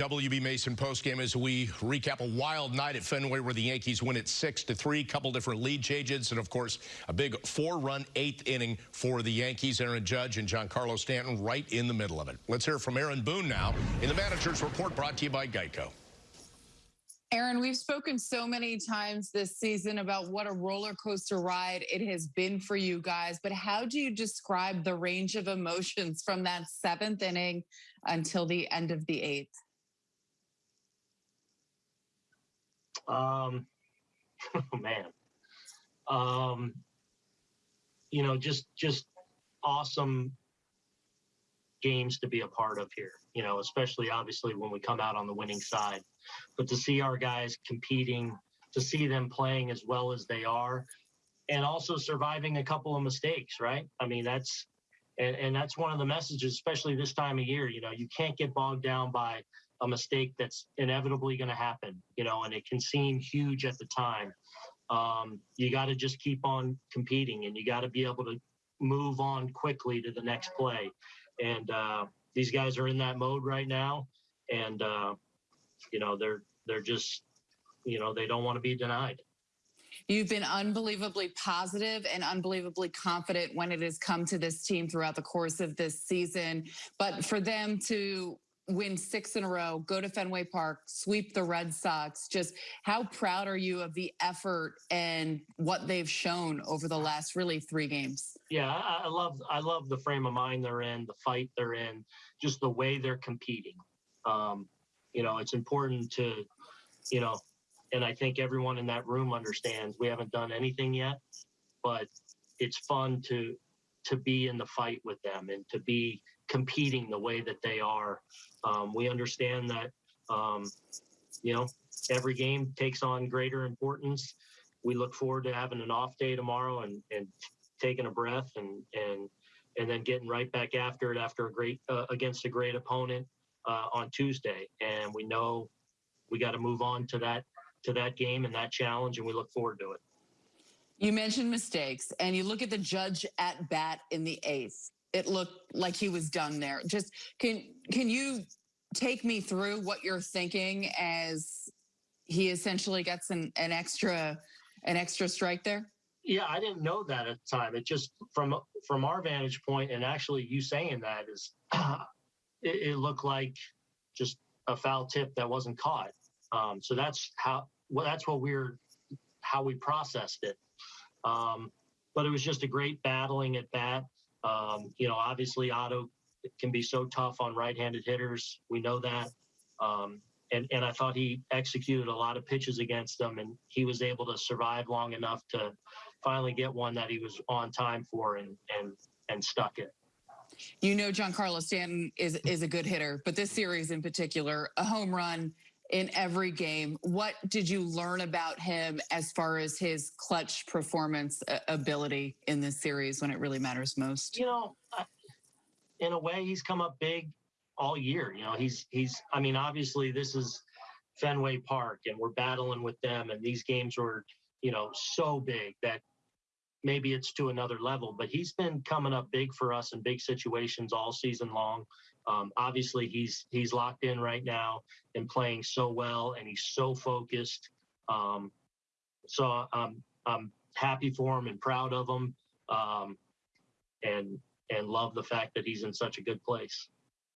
WB Mason postgame as we recap a wild night at Fenway where the Yankees win it 6 to 3, couple different lead changes, and of course, a big four-run eighth inning for the Yankees. Aaron Judge and Giancarlo Stanton right in the middle of it. Let's hear from Aaron Boone now in the manager's report brought to you by Geico. Aaron, we've spoken so many times this season about what a roller coaster ride it has been for you guys, but how do you describe the range of emotions from that seventh inning until the end of the eighth? Um, oh man, um, you know, just just awesome games to be a part of here. You know, especially obviously when we come out on the winning side, but to see our guys competing, to see them playing as well as they are, and also surviving a couple of mistakes. Right? I mean, that's and, and that's one of the messages, especially this time of year. You know, you can't get bogged down by a mistake that's inevitably going to happen, you know, and it can seem huge at the time. Um, you got to just keep on competing and you got to be able to move on quickly to the next play. And uh, these guys are in that mode right now. And, uh, you know, they're, they're just, you know, they don't want to be denied. You've been unbelievably positive and unbelievably confident when it has come to this team throughout the course of this season. But for them to win six in a row, go to Fenway Park, sweep the Red Sox. Just how proud are you of the effort and what they've shown over the last really three games? Yeah, I, love I love the frame of mind they're in, the fight they're in, just the way they're competing. Um, you know, it's important to, you know, and I think everyone in that room understands we haven't done anything yet, but it's fun to to be in the fight with them and to be competing the way that they are um, we understand that, um, you know, every game takes on greater importance. We look forward to having an off day tomorrow and, and taking a breath and, and, and then getting right back after it after a great, uh, against a great opponent uh, on Tuesday. And we know we got to move on to that, to that game and that challenge. And we look forward to it. You mentioned mistakes and you look at the judge at bat in the eighth it looked like he was done there. Just can can you take me through what you're thinking as he essentially gets an, an extra an extra strike there? Yeah, I didn't know that at the time. It just from from our vantage point, and actually you saying that is, it, it, looked like just a foul tip that wasn't caught. Um, so that's how well that's what we're how we processed it. Um, but it was just a great battling at bat. Um, you know, obviously Otto can be so tough on right-handed hitters. We know that. Um, and, and I thought he executed a lot of pitches against them, and he was able to survive long enough to finally get one that he was on time for and and and stuck it. You know, Giancarlo Stanton is is a good hitter, but this series in particular, a home run in every game. What did you learn about him as far as his clutch performance uh, ability in this series when it really matters most? You know, in a way, he's come up big all year. You know, he's he's. I mean, obviously, this is Fenway Park, and we're battling with them, and these games were, you know, so big that maybe it's to another level. But he's been coming up big for us in big situations all season long. Um, obviously, he's he's locked in right now and playing so well, and he's so focused. Um, so I'm I'm happy for him and proud of him, um, and and love the fact that he's in such a good place.